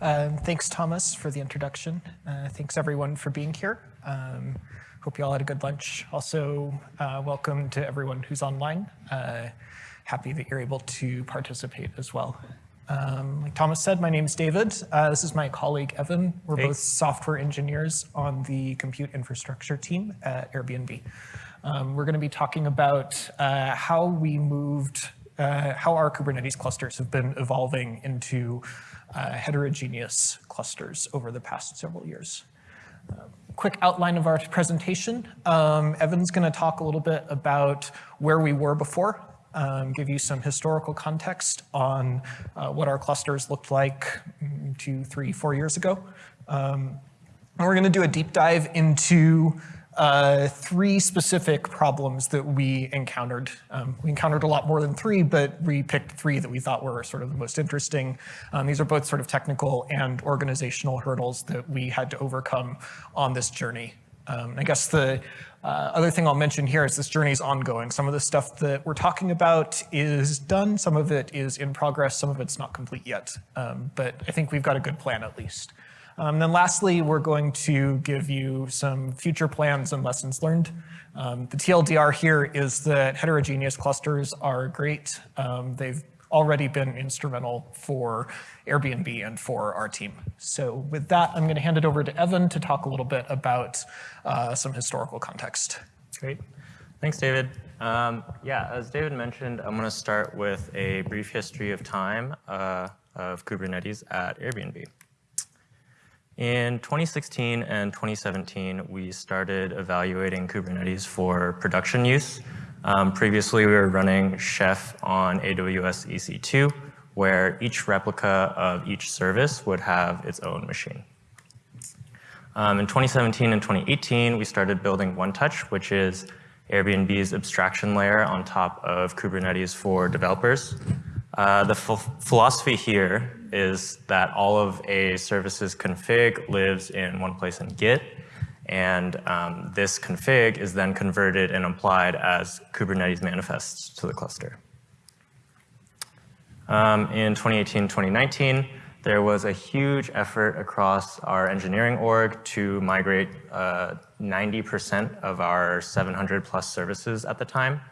Um, thanks, Thomas, for the introduction. Uh, thanks, everyone, for being here. Um, hope you all had a good lunch. Also, uh, welcome to everyone who's online. Uh, happy that you're able to participate as well. Um, like Thomas said, my name is David. Uh, this is my colleague, Evan. We're hey. both software engineers on the compute infrastructure team at Airbnb. Um, we're going to be talking about uh, how we moved, uh, how our Kubernetes clusters have been evolving into uh, heterogeneous clusters over the past several years. Um, quick outline of our presentation. Um, Evan's going to talk a little bit about where we were before, um, give you some historical context on uh, what our clusters looked like mm, two, three, four years ago. Um, and we're going to do a deep dive into uh, three specific problems that we encountered. Um, we encountered a lot more than three, but we picked three that we thought were sort of the most interesting. Um, these are both sort of technical and organizational hurdles that we had to overcome on this journey. Um, I guess the uh, other thing I'll mention here is this journey is ongoing. Some of the stuff that we're talking about is done, some of it is in progress, some of it's not complete yet. Um, but I think we've got a good plan at least. Um, then lastly, we're going to give you some future plans and lessons learned. Um, the TLDR here is that heterogeneous clusters are great. Um, they've already been instrumental for Airbnb and for our team. So with that, I'm going to hand it over to Evan to talk a little bit about uh, some historical context. Great. Thanks, David. Um, yeah, as David mentioned, I'm going to start with a brief history of time uh, of Kubernetes at Airbnb. In 2016 and 2017, we started evaluating Kubernetes for production use. Um, previously, we were running Chef on AWS EC2, where each replica of each service would have its own machine. Um, in 2017 and 2018, we started building OneTouch, which is Airbnb's abstraction layer on top of Kubernetes for developers. Uh, the philosophy here is that all of a service's config lives in one place in Git, and um, this config is then converted and applied as Kubernetes manifests to the cluster. Um, in 2018, 2019, there was a huge effort across our engineering org to migrate 90% uh, of our 700 plus services at the time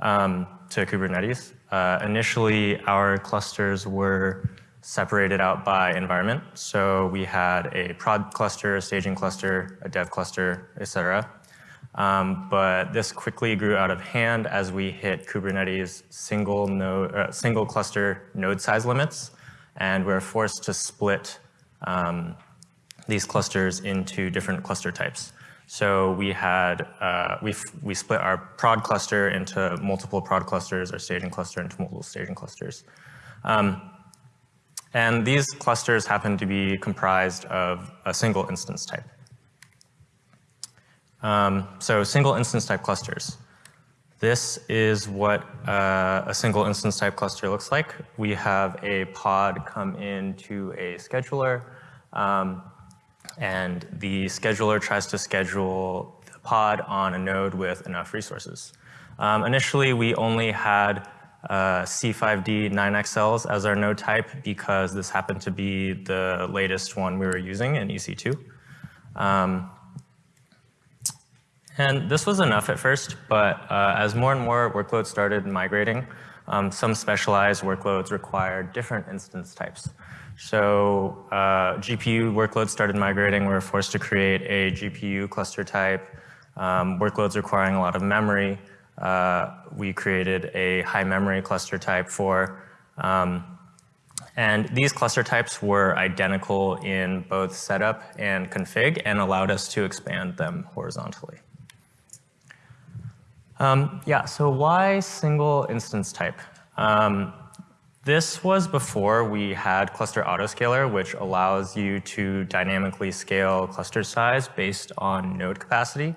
um, to Kubernetes. Uh, initially, our clusters were separated out by environment. So we had a prod cluster, a staging cluster, a dev cluster, etc. Um, but this quickly grew out of hand as we hit Kubernetes single node, uh, single cluster node size limits, and we're forced to split um, these clusters into different cluster types. So we had uh, we we split our prod cluster into multiple prod clusters, our staging cluster into multiple staging clusters. Um, and these clusters happen to be comprised of a single instance type. Um, so single instance type clusters. This is what uh, a single instance type cluster looks like. We have a pod come into a scheduler, um, and the scheduler tries to schedule the pod on a node with enough resources. Um, initially, we only had uh, C5D 9XLs as our node type because this happened to be the latest one we were using in EC2. Um, and this was enough at first, but uh, as more and more workloads started migrating, um, some specialized workloads required different instance types. So uh, GPU workloads started migrating. We were forced to create a GPU cluster type. Um, workloads requiring a lot of memory uh, we created a high memory cluster type for. Um, and these cluster types were identical in both setup and config and allowed us to expand them horizontally. Um, yeah, so why single instance type? Um, this was before we had cluster autoscaler, which allows you to dynamically scale cluster size based on node capacity.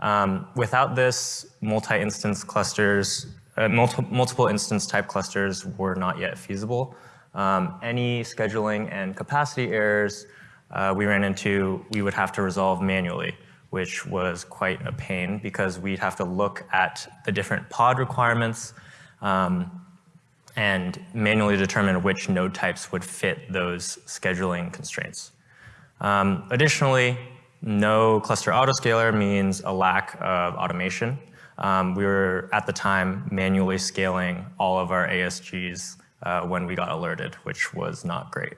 Um, without this, multi-instance clusters, uh, multi multiple instance type clusters were not yet feasible. Um, any scheduling and capacity errors uh, we ran into, we would have to resolve manually, which was quite a pain because we'd have to look at the different pod requirements um, and manually determine which node types would fit those scheduling constraints. Um, additionally, no cluster autoscaler means a lack of automation. Um, we were, at the time, manually scaling all of our ASGs uh, when we got alerted, which was not great.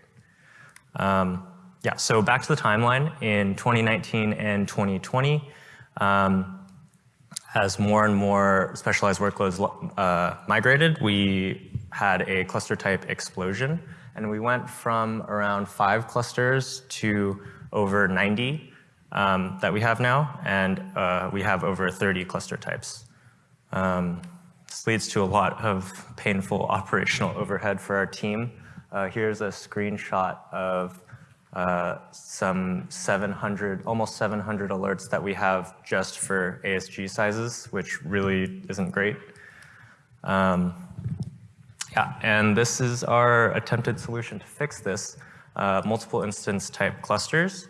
Um, yeah, so back to the timeline. In 2019 and 2020, um, as more and more specialized workloads uh, migrated, we had a cluster type explosion. And we went from around five clusters to over 90 um, that we have now, and uh, we have over 30 cluster types. Um, this leads to a lot of painful operational overhead for our team. Uh, here's a screenshot of uh, some 700, almost 700 alerts that we have just for ASG sizes, which really isn't great. Um, yeah, and this is our attempted solution to fix this. Uh, multiple instance type clusters,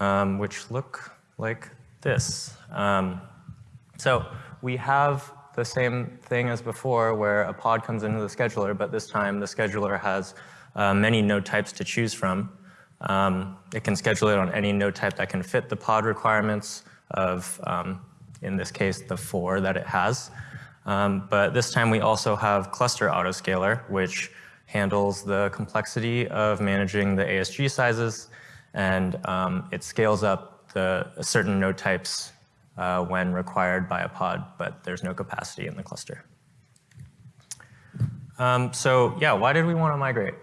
um, which look like this. Um, so we have the same thing as before where a pod comes into the scheduler, but this time the scheduler has uh, many node types to choose from. Um, it can schedule it on any node type that can fit the pod requirements of, um, in this case, the four that it has. Um, but this time we also have cluster autoscaler, which handles the complexity of managing the ASG sizes, and um, it scales up the certain node types uh, when required by a pod, but there's no capacity in the cluster. Um, so yeah, why did we want to migrate?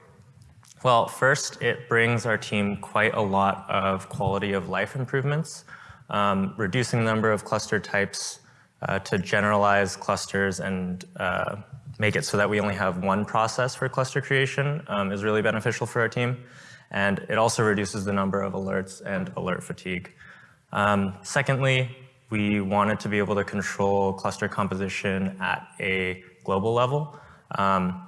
Well, first, it brings our team quite a lot of quality of life improvements, um, reducing the number of cluster types uh, to generalize clusters and uh, make it so that we only have one process for cluster creation um, is really beneficial for our team. And it also reduces the number of alerts and alert fatigue. Um, secondly, we wanted to be able to control cluster composition at a global level. Um,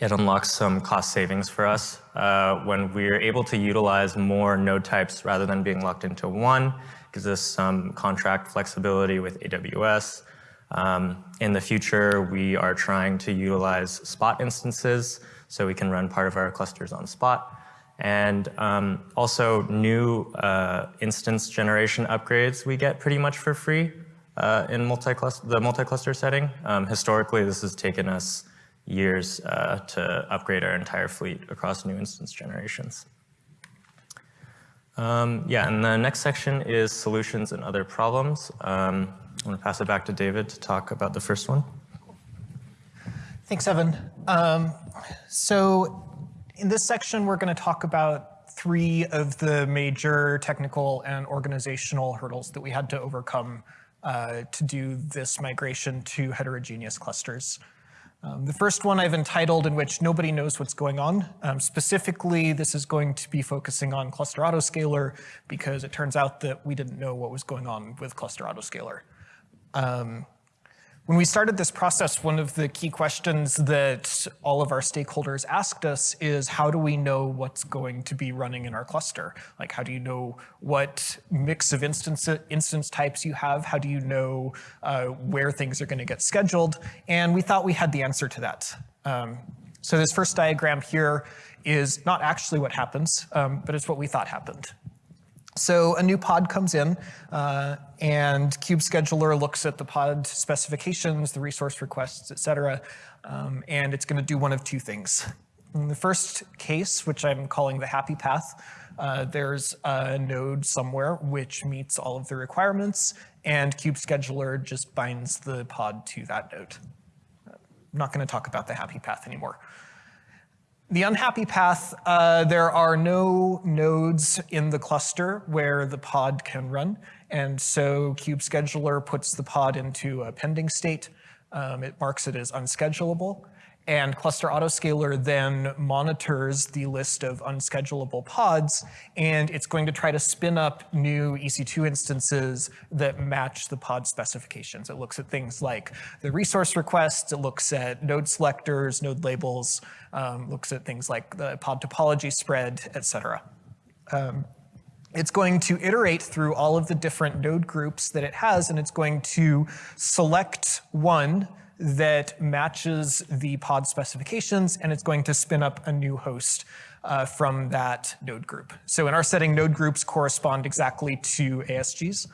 it unlocks some cost savings for us uh, when we're able to utilize more node types rather than being locked into one. Gives us some contract flexibility with AWS. Um, in the future, we are trying to utilize Spot instances so we can run part of our clusters on Spot. And um, also new uh, instance generation upgrades we get pretty much for free uh, in multi the multi-cluster setting. Um, historically, this has taken us years uh, to upgrade our entire fleet across new instance generations. Um, yeah, and the next section is solutions and other problems. Um, I'm going to pass it back to David to talk about the first one. Thanks, Evan. Um, so in this section, we're going to talk about three of the major technical and organizational hurdles that we had to overcome uh, to do this migration to heterogeneous clusters. Um, the first one I've entitled in which nobody knows what's going on. Um, specifically, this is going to be focusing on cluster autoscaler because it turns out that we didn't know what was going on with cluster autoscaler. Um, when we started this process, one of the key questions that all of our stakeholders asked us is how do we know what's going to be running in our cluster? Like how do you know what mix of instance, instance types you have? How do you know uh, where things are going to get scheduled? And we thought we had the answer to that. Um, so this first diagram here is not actually what happens, um, but it's what we thought happened. So a new pod comes in uh, and Kube Scheduler looks at the pod specifications, the resource requests, et cetera, um, and it's gonna do one of two things. In the first case, which I'm calling the happy path, uh, there's a node somewhere which meets all of the requirements and Kube Scheduler just binds the pod to that node. I'm not gonna talk about the happy path anymore. The unhappy path, uh, there are no nodes in the cluster where the pod can run. And so Kube Scheduler puts the pod into a pending state. Um, it marks it as unschedulable. And Cluster Autoscaler then monitors the list of unschedulable pods, and it's going to try to spin up new EC2 instances that match the pod specifications. It looks at things like the resource requests, it looks at node selectors, node labels, um, looks at things like the pod topology spread, et cetera. Um, it's going to iterate through all of the different node groups that it has, and it's going to select one that matches the pod specifications, and it's going to spin up a new host uh, from that node group. So in our setting, node groups correspond exactly to ASGs.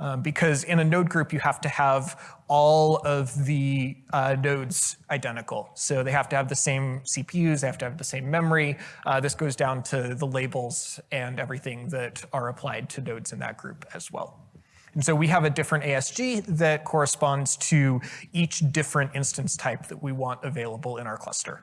Um, because in a node group, you have to have all of the uh, nodes identical. So they have to have the same CPUs, they have to have the same memory. Uh, this goes down to the labels and everything that are applied to nodes in that group as well. And so we have a different ASG that corresponds to each different instance type that we want available in our cluster.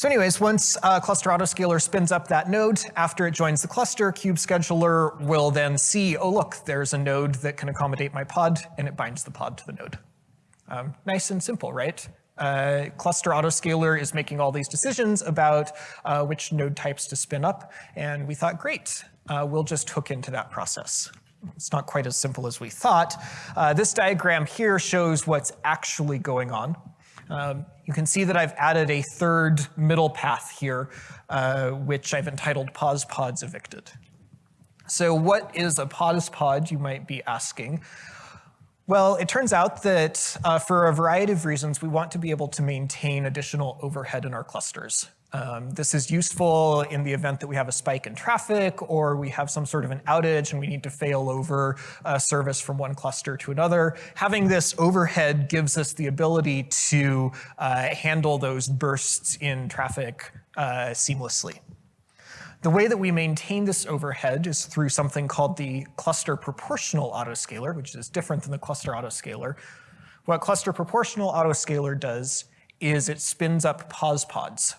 So anyways, once uh, cluster autoscaler spins up that node, after it joins the cluster, kube scheduler will then see, oh look, there's a node that can accommodate my pod, and it binds the pod to the node. Um, nice and simple, right? Uh, cluster autoscaler is making all these decisions about uh, which node types to spin up, and we thought, great, uh, we'll just hook into that process. It's not quite as simple as we thought. Uh, this diagram here shows what's actually going on. Um, you can see that I've added a third middle path here, uh, which I've entitled pause pods evicted. So what is a pause pod, you might be asking? Well, it turns out that uh, for a variety of reasons, we want to be able to maintain additional overhead in our clusters. Um, this is useful in the event that we have a spike in traffic or we have some sort of an outage and we need to fail over a service from one cluster to another. Having this overhead gives us the ability to uh, handle those bursts in traffic uh, seamlessly. The way that we maintain this overhead is through something called the cluster proportional autoscaler, which is different than the cluster autoscaler. What cluster proportional autoscaler does is it spins up pause pods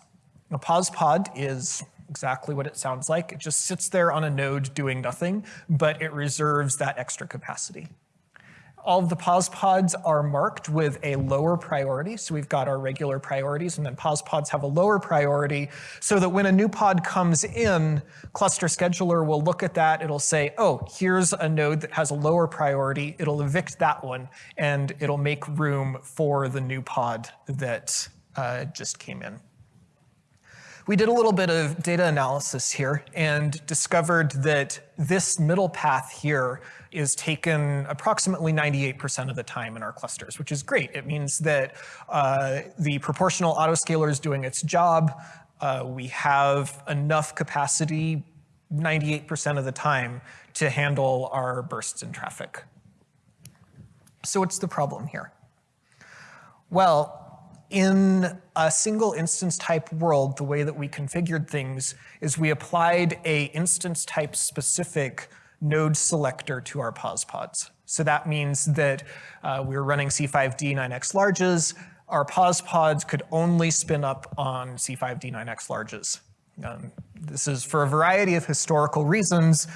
a pause pod is exactly what it sounds like. It just sits there on a node doing nothing, but it reserves that extra capacity. All of the pause pods are marked with a lower priority. So we've got our regular priorities and then pause pods have a lower priority so that when a new pod comes in, cluster scheduler will look at that. It'll say, oh, here's a node that has a lower priority. It'll evict that one and it'll make room for the new pod that uh, just came in. We did a little bit of data analysis here and discovered that this middle path here is taken approximately 98% of the time in our clusters, which is great. It means that uh, the proportional autoscaler is doing its job. Uh, we have enough capacity 98% of the time to handle our bursts in traffic. So what's the problem here? Well, in a single instance type world, the way that we configured things is we applied a instance type specific node selector to our pause pods. So that means that uh, we were running C5D 9x larges. Our pause pods could only spin up on C5D 9x larges. Um, this is for a variety of historical reasons.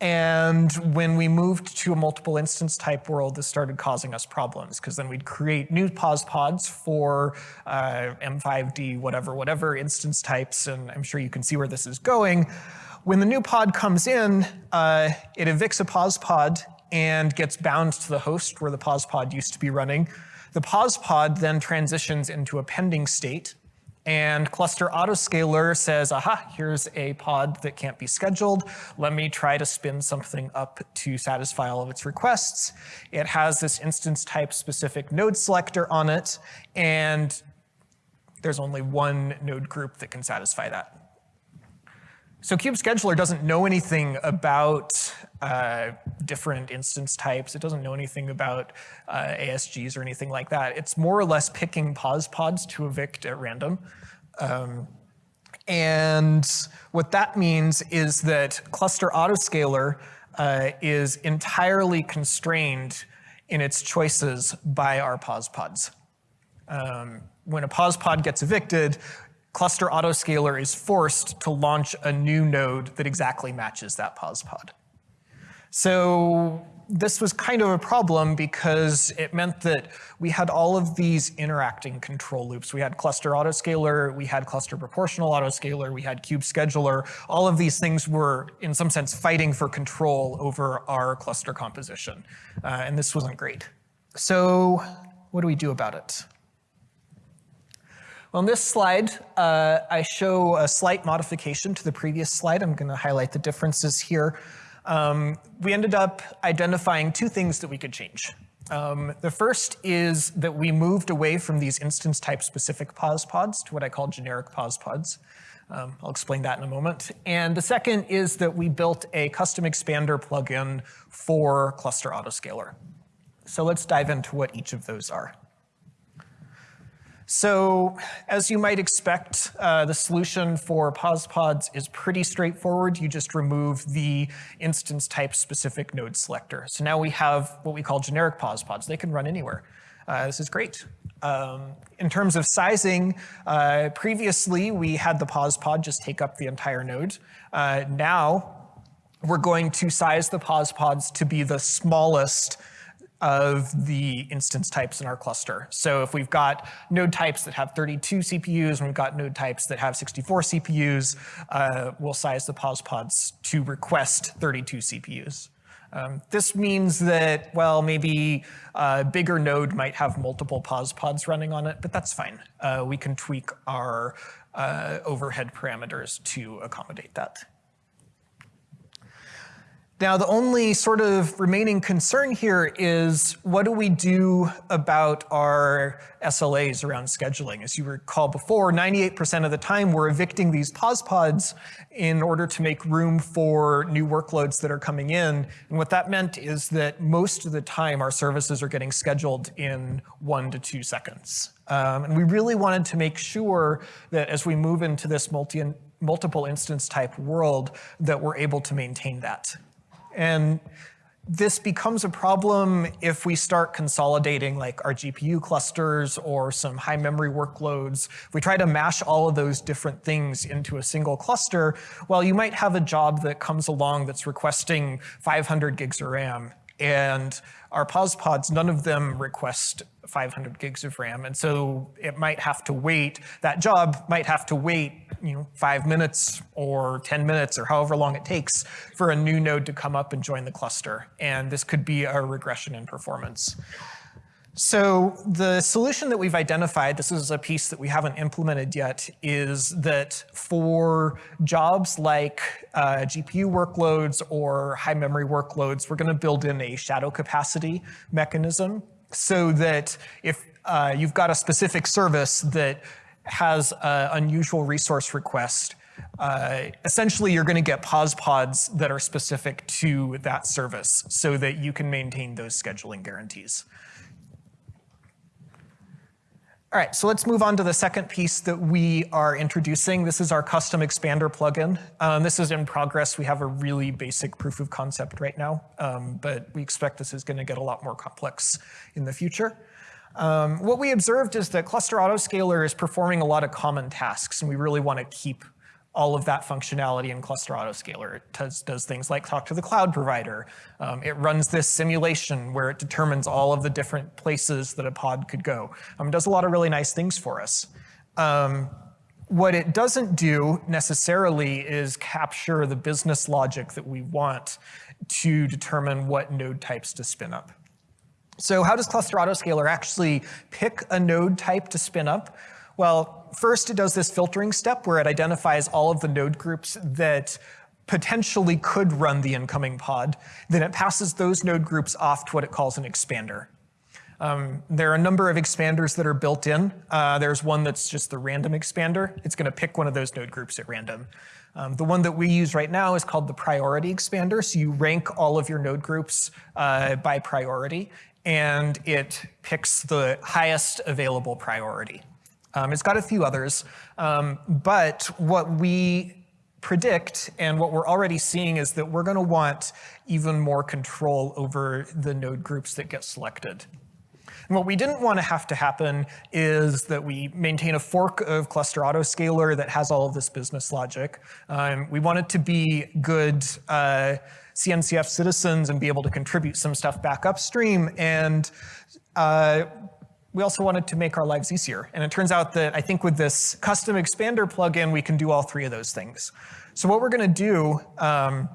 And when we moved to a multiple instance type world, this started causing us problems because then we'd create new pause pods for uh, M5D, whatever, whatever instance types. And I'm sure you can see where this is going. When the new pod comes in, uh, it evicts a pause pod and gets bound to the host where the pause pod used to be running. The pause pod then transitions into a pending state and cluster autoscaler says, aha, here's a pod that can't be scheduled. Let me try to spin something up to satisfy all of its requests. It has this instance type specific node selector on it, and there's only one node group that can satisfy that. So Kube Scheduler doesn't know anything about uh, different instance types. It doesn't know anything about uh, ASGs or anything like that. It's more or less picking pause pods to evict at random. Um, and what that means is that cluster autoscaler uh, is entirely constrained in its choices by our pause pods. Um, when a pause pod gets evicted, cluster autoscaler is forced to launch a new node that exactly matches that pause pod. So this was kind of a problem because it meant that we had all of these interacting control loops. We had cluster autoscaler, we had cluster proportional autoscaler, we had kube scheduler. All of these things were, in some sense, fighting for control over our cluster composition. Uh, and this wasn't great. So what do we do about it? Well, on this slide, uh, I show a slight modification to the previous slide. I'm going to highlight the differences here um, we ended up identifying two things that we could change. Um, the first is that we moved away from these instance type specific pause pods to what I call generic pause pods. Um, I'll explain that in a moment. And the second is that we built a custom expander plugin for Cluster Autoscaler. So let's dive into what each of those are. So as you might expect, uh, the solution for pause pods is pretty straightforward. You just remove the instance type specific node selector. So now we have what we call generic pause pods. They can run anywhere. Uh, this is great. Um, in terms of sizing, uh, previously we had the pause pod just take up the entire node. Uh, now we're going to size the pause pods to be the smallest of the instance types in our cluster. So if we've got node types that have 32 CPUs and we've got node types that have 64 CPUs, uh, we'll size the pause pods to request 32 CPUs. Um, this means that, well, maybe a bigger node might have multiple pause pods running on it, but that's fine. Uh, we can tweak our uh, overhead parameters to accommodate that. Now, the only sort of remaining concern here is what do we do about our SLAs around scheduling? As you recall before, 98% of the time we're evicting these pause pods in order to make room for new workloads that are coming in. And what that meant is that most of the time our services are getting scheduled in one to two seconds. Um, and we really wanted to make sure that as we move into this multi multiple instance type world that we're able to maintain that. And this becomes a problem if we start consolidating like our GPU clusters or some high memory workloads. If we try to mash all of those different things into a single cluster, well, you might have a job that comes along that's requesting 500 gigs of RAM and our pause pods, none of them request 500 gigs of RAM. And so it might have to wait, that job might have to wait you know, five minutes or 10 minutes or however long it takes for a new node to come up and join the cluster. And this could be a regression in performance. So the solution that we've identified, this is a piece that we haven't implemented yet, is that for jobs like uh, GPU workloads or high memory workloads, we're going to build in a shadow capacity mechanism so that if uh, you've got a specific service that has an unusual resource request, uh, essentially you're going to get pause pods that are specific to that service so that you can maintain those scheduling guarantees. All right, so let's move on to the second piece that we are introducing. This is our custom expander plugin. Um, this is in progress. We have a really basic proof of concept right now, um, but we expect this is going to get a lot more complex in the future. Um, what we observed is that Cluster Autoscaler is performing a lot of common tasks, and we really want to keep all of that functionality in Cluster Autoscaler. It does, does things like talk to the cloud provider. Um, it runs this simulation where it determines all of the different places that a pod could go. Um, it does a lot of really nice things for us. Um, what it doesn't do necessarily is capture the business logic that we want to determine what node types to spin up. So how does Cluster Autoscaler actually pick a node type to spin up? Well, first it does this filtering step where it identifies all of the node groups that potentially could run the incoming pod. Then it passes those node groups off to what it calls an expander. Um, there are a number of expanders that are built in. Uh, there's one that's just the random expander. It's going to pick one of those node groups at random. Um, the one that we use right now is called the priority expander. So you rank all of your node groups uh, by priority, and it picks the highest available priority. Um, it's got a few others, um, but what we predict and what we're already seeing is that we're going to want even more control over the node groups that get selected. And what we didn't want to have to happen is that we maintain a fork of cluster autoscaler that has all of this business logic. Um, we want it to be good uh, CNCF citizens and be able to contribute some stuff back upstream. And uh, we also wanted to make our lives easier. And it turns out that I think with this custom expander plugin, we can do all three of those things. So what we're going to do um,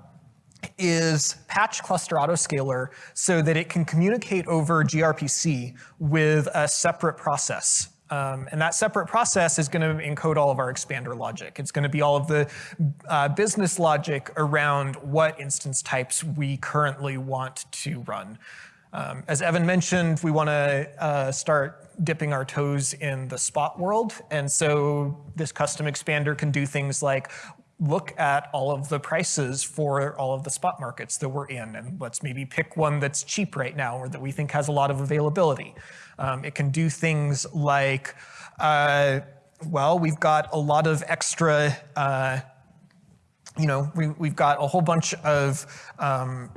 is patch cluster autoscaler so that it can communicate over gRPC with a separate process. Um, and that separate process is going to encode all of our expander logic. It's going to be all of the uh, business logic around what instance types we currently want to run. Um, as Evan mentioned, we want to uh, start dipping our toes in the spot world. And so this custom expander can do things like look at all of the prices for all of the spot markets that we're in, and let's maybe pick one that's cheap right now or that we think has a lot of availability. Um, it can do things like, uh, well, we've got a lot of extra, uh, you know, we, we've got a whole bunch of um,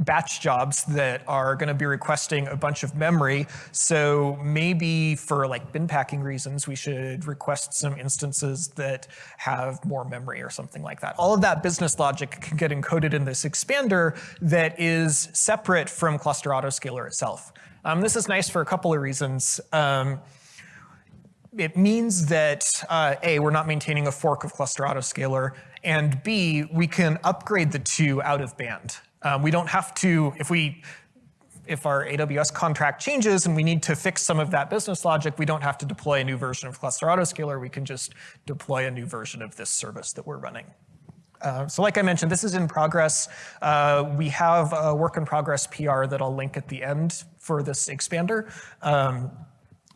batch jobs that are going to be requesting a bunch of memory. So maybe for like bin packing reasons, we should request some instances that have more memory or something like that. All of that business logic can get encoded in this expander that is separate from cluster autoscaler itself. Um, this is nice for a couple of reasons. Um, it means that uh, A, we're not maintaining a fork of cluster autoscaler, and B, we can upgrade the two out of band. Um, we don't have to, if we, if our AWS contract changes and we need to fix some of that business logic, we don't have to deploy a new version of Cluster Autoscaler. We can just deploy a new version of this service that we're running. Uh, so like I mentioned, this is in progress. Uh, we have a work in progress PR that I'll link at the end for this expander. Um,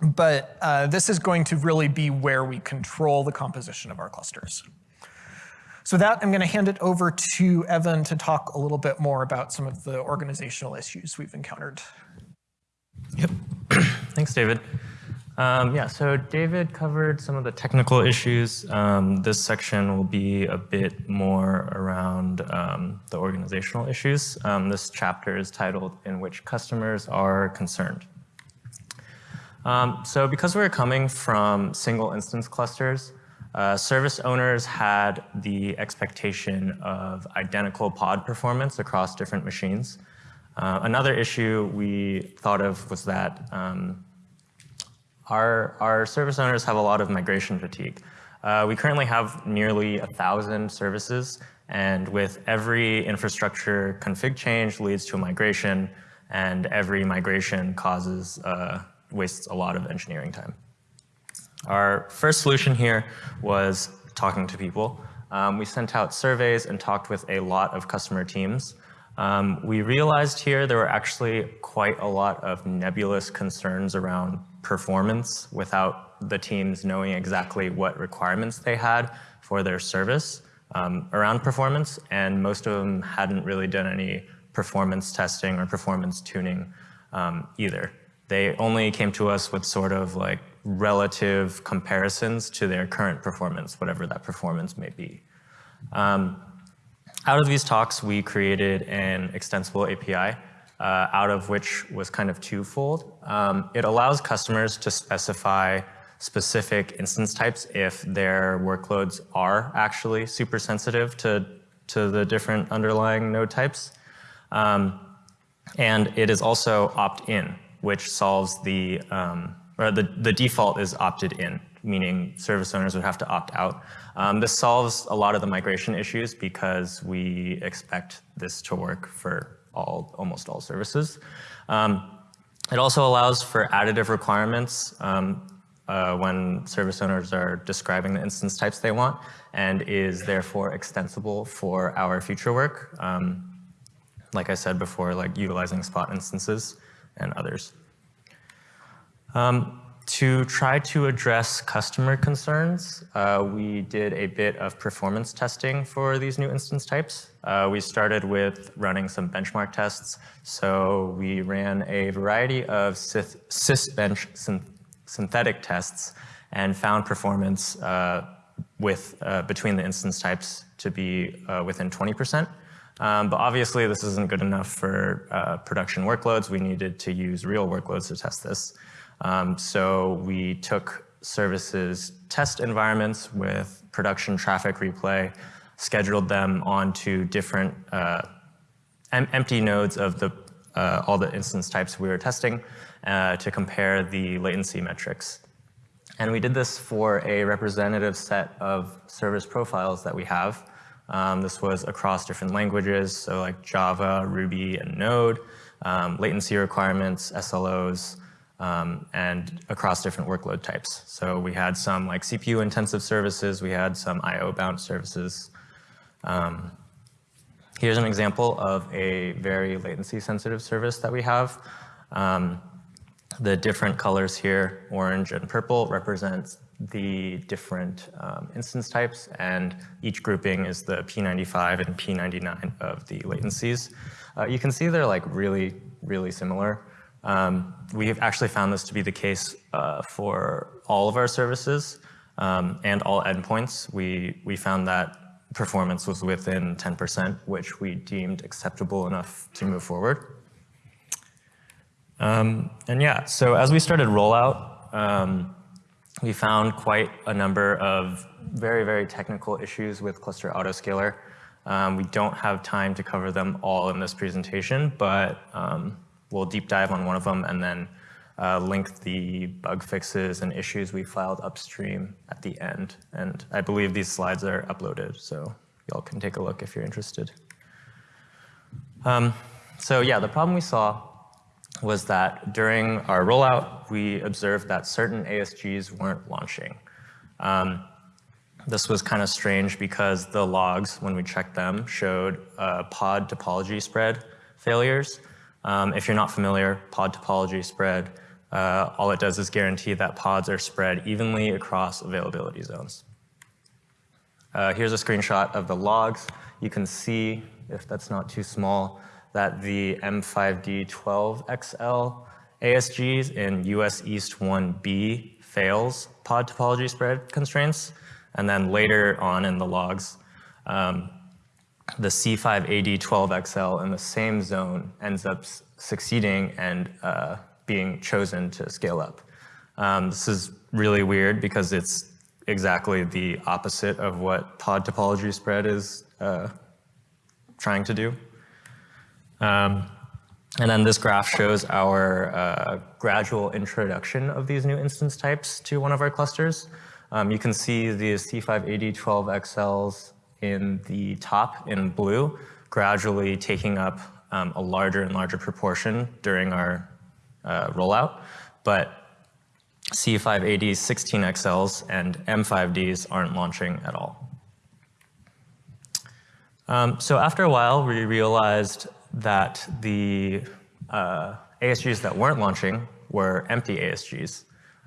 but uh, this is going to really be where we control the composition of our clusters. So that, I'm going to hand it over to Evan to talk a little bit more about some of the organizational issues we've encountered. Yep. Thanks, David. Um, yeah, so David covered some of the technical issues. Um, this section will be a bit more around um, the organizational issues. Um, this chapter is titled In Which Customers Are Concerned. Um, so because we're coming from single instance clusters, uh, service owners had the expectation of identical pod performance across different machines. Uh, another issue we thought of was that um, our, our service owners have a lot of migration fatigue. Uh, we currently have nearly a thousand services, and with every infrastructure config change leads to a migration, and every migration causes uh, wastes a lot of engineering time. Our first solution here was talking to people. Um, we sent out surveys and talked with a lot of customer teams. Um, we realized here there were actually quite a lot of nebulous concerns around performance without the teams knowing exactly what requirements they had for their service um, around performance, and most of them hadn't really done any performance testing or performance tuning um, either. They only came to us with sort of like relative comparisons to their current performance, whatever that performance may be. Um, out of these talks, we created an extensible API, uh, out of which was kind of twofold. Um, it allows customers to specify specific instance types if their workloads are actually super sensitive to, to the different underlying node types. Um, and it is also opt-in, which solves the um, the, the default is opted in, meaning service owners would have to opt out. Um, this solves a lot of the migration issues because we expect this to work for all, almost all services. Um, it also allows for additive requirements um, uh, when service owners are describing the instance types they want and is therefore extensible for our future work. Um, like I said before, like utilizing spot instances and others. Um, to try to address customer concerns, uh, we did a bit of performance testing for these new instance types. Uh, we started with running some benchmark tests. So we ran a variety of sysbench synthetic tests and found performance uh, with uh, between the instance types to be uh, within 20%. Um, but obviously, this isn't good enough for uh, production workloads. We needed to use real workloads to test this. Um, so we took services test environments with production traffic replay, scheduled them onto different uh, em empty nodes of the, uh, all the instance types we were testing uh, to compare the latency metrics. And we did this for a representative set of service profiles that we have. Um, this was across different languages, so like Java, Ruby, and Node, um, latency requirements, SLOs, um, and across different workload types. So we had some like CPU intensive services, we had some IO bound services. Um, Here's an example of a very latency sensitive service that we have. Um, the different colors here, orange and purple, represent the different um, instance types, and each grouping is the P95 and P99 of the latencies. Uh, you can see they're like really, really similar. Um, we have actually found this to be the case uh, for all of our services um, and all endpoints. We, we found that performance was within 10%, which we deemed acceptable enough to move forward. Um, and yeah, so as we started rollout, um, we found quite a number of very, very technical issues with cluster autoscaler. Um, we don't have time to cover them all in this presentation, but um, we'll deep dive on one of them and then uh, link the bug fixes and issues we filed upstream at the end. And I believe these slides are uploaded, so y'all can take a look if you're interested. Um, so yeah, the problem we saw was that during our rollout, we observed that certain ASGs weren't launching. Um, this was kind of strange because the logs, when we checked them, showed uh, pod topology spread failures. Um, if you're not familiar, pod topology spread, uh, all it does is guarantee that pods are spread evenly across availability zones. Uh, here's a screenshot of the logs. You can see, if that's not too small, that the M5D12XL ASGs in US East 1B fails pod topology spread constraints. And then later on in the logs, um, the C5AD12XL in the same zone ends up succeeding and uh, being chosen to scale up. Um, this is really weird because it's exactly the opposite of what pod topology spread is uh, trying to do. Um, and then this graph shows our uh, gradual introduction of these new instance types to one of our clusters. Um, you can see the C5AD12XLs in the top in blue, gradually taking up um, a larger and larger proportion during our uh, rollout. But C5ADs, 16XLs and M5Ds aren't launching at all. Um, so after a while, we realized that the uh, ASGs that weren't launching were empty ASGs.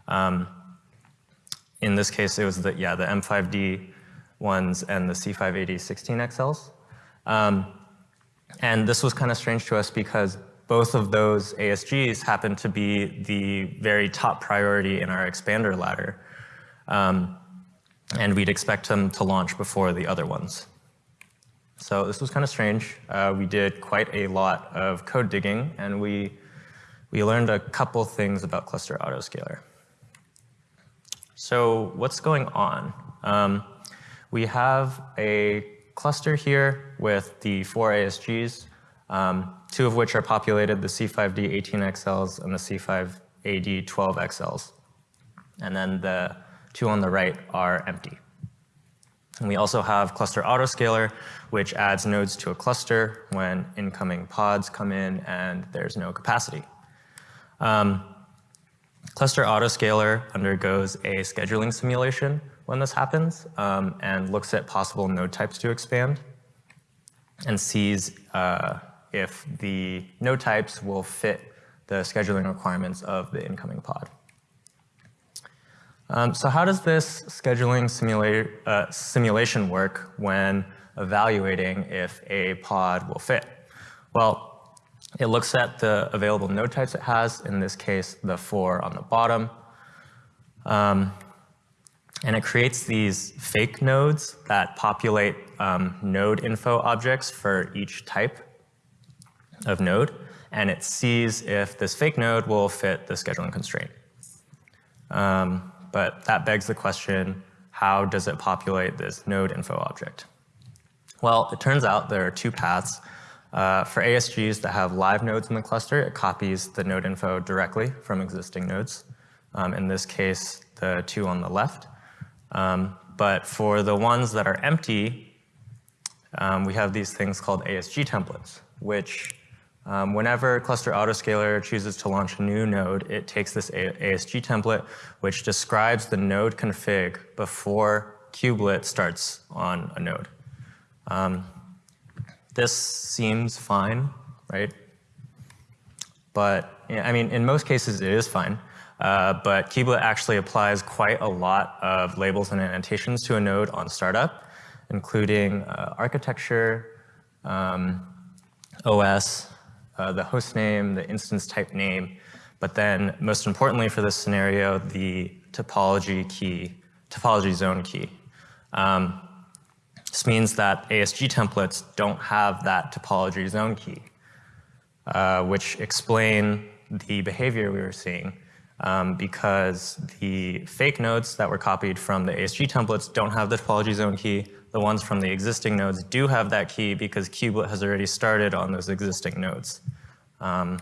Um, in this case, it was the, yeah, the M5D ones and the C5AD 16XLs. Um, and this was kind of strange to us because both of those ASGs happen to be the very top priority in our expander ladder. Um, and we'd expect them to launch before the other ones. So this was kind of strange. Uh, we did quite a lot of code digging, and we, we learned a couple things about cluster autoscaler. So what's going on? Um, we have a cluster here with the four ASGs, um, two of which are populated, the C5D 18XLs and the C5AD 12XLs. And then the two on the right are empty. And we also have cluster autoscaler, which adds nodes to a cluster when incoming pods come in and there's no capacity. Um, cluster autoscaler undergoes a scheduling simulation when this happens um, and looks at possible node types to expand and sees uh, if the node types will fit the scheduling requirements of the incoming pod. Um, so how does this scheduling simula uh, simulation work when evaluating if a pod will fit? Well, it looks at the available node types it has, in this case, the four on the bottom. Um, and it creates these fake nodes that populate um, node info objects for each type of node. And it sees if this fake node will fit the scheduling constraint. Um, but that begs the question, how does it populate this node info object? Well, it turns out there are two paths. Uh, for ASGs that have live nodes in the cluster, it copies the node info directly from existing nodes. Um, in this case, the two on the left. Um, but for the ones that are empty, um, we have these things called ASG templates, which um, whenever Cluster Autoscaler chooses to launch a new node, it takes this ASG template, which describes the node config before kubelet starts on a node. Um, This seems fine, right? But, I mean, in most cases it is fine. Uh, but Kubelet actually applies quite a lot of labels and annotations to a node on startup, including uh, architecture, um, OS, uh, the host name, the instance type name, but then most importantly for this scenario, the topology key, topology zone key. Um, this means that ASG templates don't have that topology zone key, uh, which explain the behavior we were seeing um, because the fake nodes that were copied from the ASG templates don't have the topology zone key. The ones from the existing nodes do have that key because Kubelet has already started on those existing nodes. Um,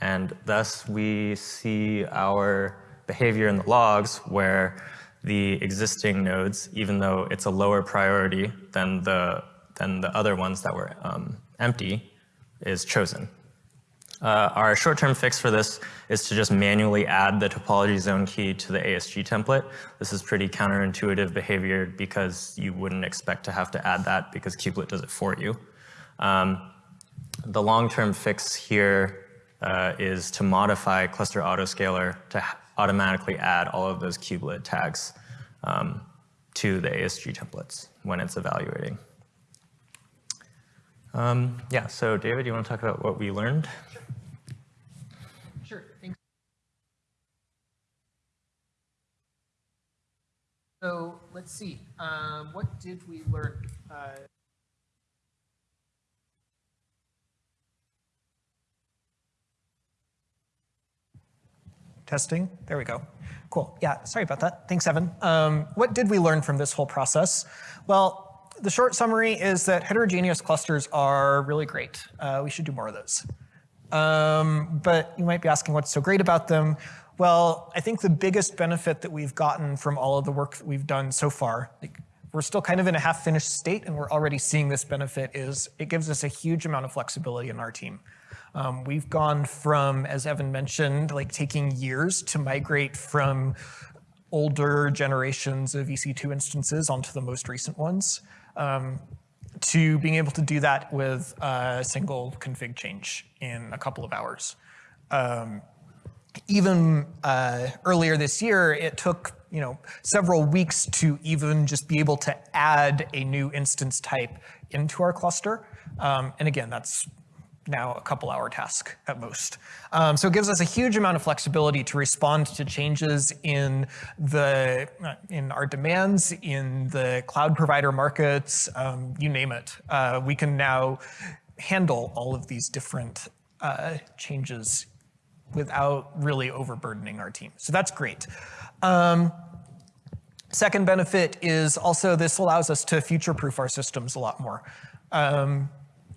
and thus we see our behavior in the logs where the existing nodes, even though it's a lower priority than the, than the other ones that were um, empty, is chosen. Uh, our short-term fix for this is to just manually add the topology zone key to the ASG template. This is pretty counterintuitive behavior because you wouldn't expect to have to add that because Kubelet does it for you. Um, the long-term fix here uh, is to modify cluster autoscaler to automatically add all of those kubelet tags um, to the ASG templates when it's evaluating. Um, yeah, so David, you want to talk about what we learned? So let's see, um, what did we learn? Uh, Testing, there we go. Cool, yeah, sorry about that. Thanks, Evan. Um, what did we learn from this whole process? Well, the short summary is that heterogeneous clusters are really great. Uh, we should do more of those. Um, but you might be asking what's so great about them. Well, I think the biggest benefit that we've gotten from all of the work that we've done so far, like, we're still kind of in a half-finished state and we're already seeing this benefit is it gives us a huge amount of flexibility in our team. Um, we've gone from, as Evan mentioned, like taking years to migrate from older generations of EC2 instances onto the most recent ones, um, to being able to do that with a single config change in a couple of hours. Um, even uh, earlier this year, it took you know several weeks to even just be able to add a new instance type into our cluster. Um, and again, that's now a couple hour task at most. Um, so it gives us a huge amount of flexibility to respond to changes in the in our demands, in the cloud provider markets, um, you name it. Uh, we can now handle all of these different uh, changes without really overburdening our team. So that's great. Um, second benefit is also this allows us to future-proof our systems a lot more.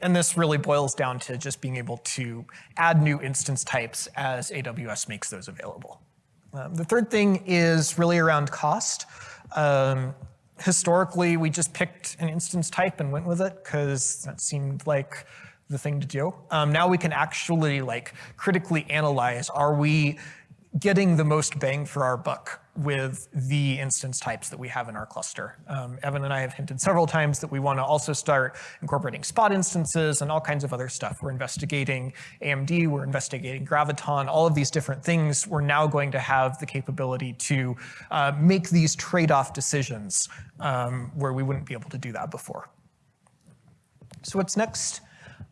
And this really boils down to just being able to add new instance types as AWS makes those available. Um, the third thing is really around cost. Um, historically, we just picked an instance type and went with it because that seemed like the thing to do. Um, now we can actually like critically analyze, are we getting the most bang for our buck with the instance types that we have in our cluster. Um, Evan and I have hinted several times that we want to also start incorporating spot instances and all kinds of other stuff. We're investigating AMD, we're investigating Graviton, all of these different things. We're now going to have the capability to uh, make these trade-off decisions um, where we wouldn't be able to do that before. So what's next?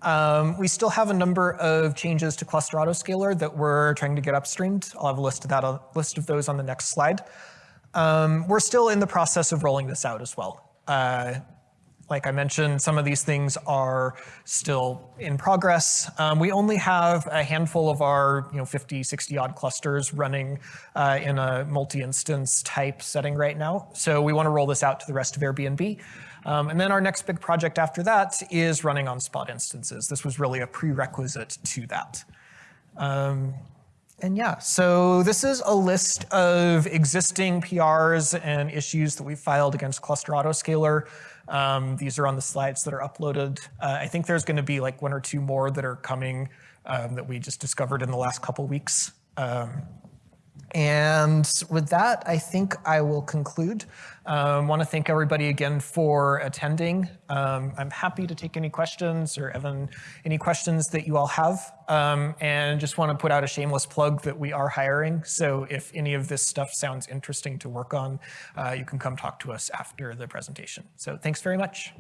Um, we still have a number of changes to cluster autoscaler that we're trying to get upstreamed. I'll have a list of that, a list of those on the next slide. Um, we're still in the process of rolling this out as well. Uh, like I mentioned, some of these things are still in progress. Um, we only have a handful of our you know, 50, 60 odd clusters running uh, in a multi-instance type setting right now. So we want to roll this out to the rest of Airbnb. Um, and then our next big project after that is running on spot instances. This was really a prerequisite to that. Um, and yeah, so this is a list of existing PRs and issues that we filed against Cluster Autoscaler. Um, these are on the slides that are uploaded. Uh, I think there's going to be like one or two more that are coming um, that we just discovered in the last couple weeks. Um, And with that, I think I will conclude. Um, want to thank everybody again for attending. Um, I'm happy to take any questions or Evan, any questions that you all have. Um, and just want to put out a shameless plug that we are hiring. So if any of this stuff sounds interesting to work on, uh, you can come talk to us after the presentation. So thanks very much.